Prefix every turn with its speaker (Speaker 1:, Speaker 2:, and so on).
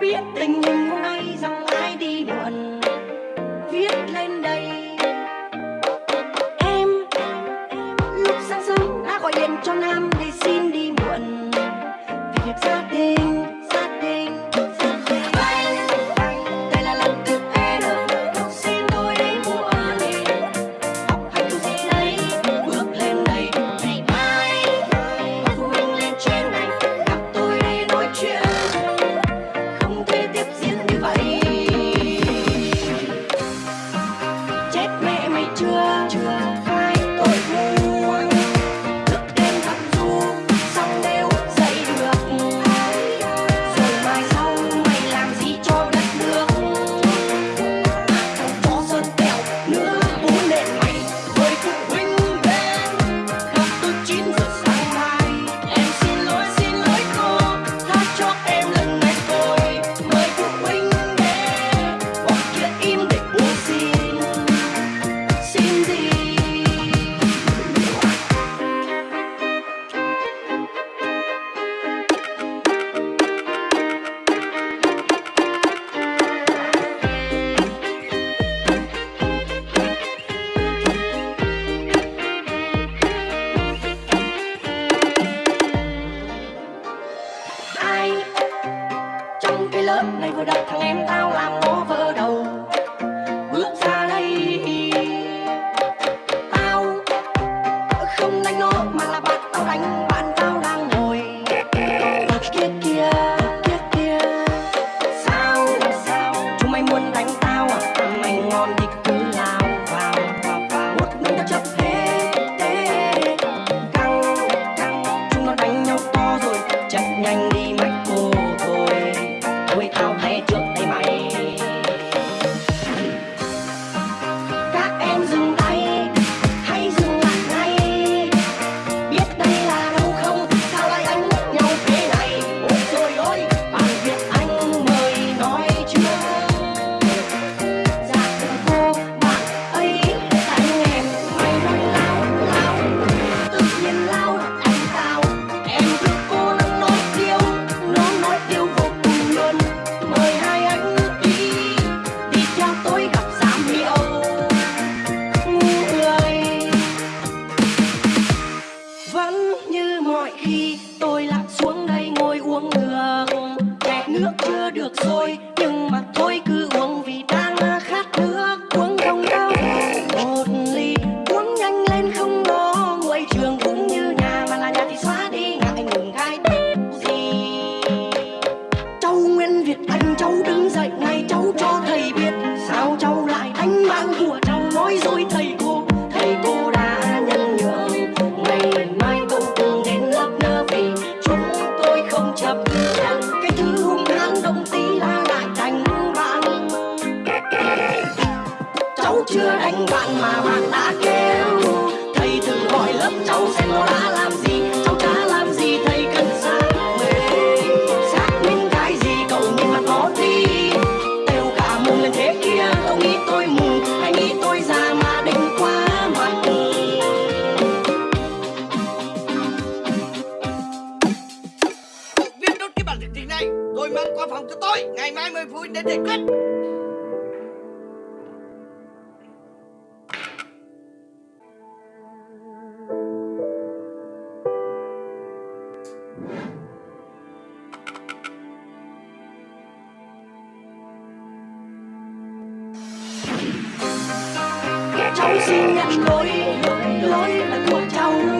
Speaker 1: Be a thing You. đất thằng em ta vẫn như mọi khi, tôi lại xuống đây ngồi uống đường. Kẹt nước chưa được rồi, nhưng mà thôi chưa đánh bạn mà bạn đã kêu. Thầy từng gọi lớp cháu xem nó đã làm gì. Cháu đã làm gì, thầy cần xác minh. Xác minh cái gì, cậu nhìn mặt nó đi. Têu cả mùng lên thế kia, Cậu nghĩ tôi mù hay nghĩ tôi già mà đỉnh quá mặt
Speaker 2: Viết đốt cái bản dịch này Rồi mang qua phòng cho tôi. Ngày mai 10 phút đến giải quyết
Speaker 1: cháu xin nhận lỗi lỗi lỗi là của cháu.